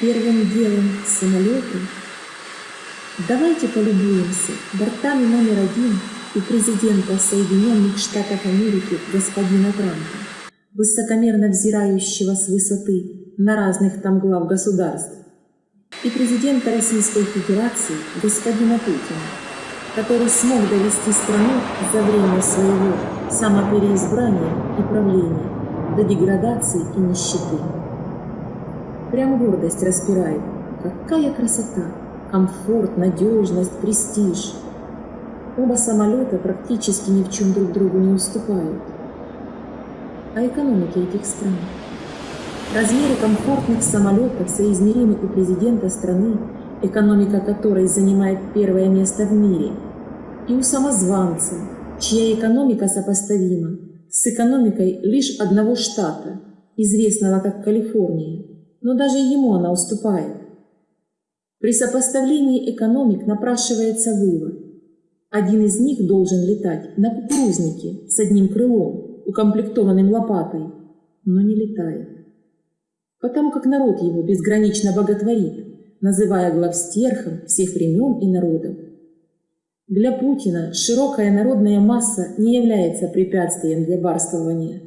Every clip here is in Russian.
Первым делом самолеты. Давайте полюбуемся бортами номер один у президента Соединенных Штатов Америки господина Трампа, высокомерно взирающего с высоты на разных там глав государств, и президента Российской Федерации господина Путина, который смог довести страну за время своего самопереизбрания и правления до деградации и нищеты. Прям гордость распирает. Какая красота! Комфорт, надежность, престиж – Оба самолета практически ни в чем друг другу не уступают. А экономики этих стран? Размеры комфортных самолетов соизмеримы у президента страны, экономика которой занимает первое место в мире, и у самозванца, чья экономика сопоставима с экономикой лишь одного штата, известного как Калифорния, но даже ему она уступает. При сопоставлении экономик напрашивается вывод. Один из них должен летать на кукурузнике с одним крылом, укомплектованным лопатой, но не летает. Потому как народ его безгранично боготворит, называя главстерхом всех времен и народов. Для Путина широкая народная масса не является препятствием для барствования.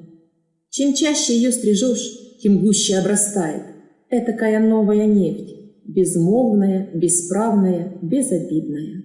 Чем чаще ее стрижешь, тем гуще обрастает. Этакая новая нефть, безмолвная, бесправная, безобидная.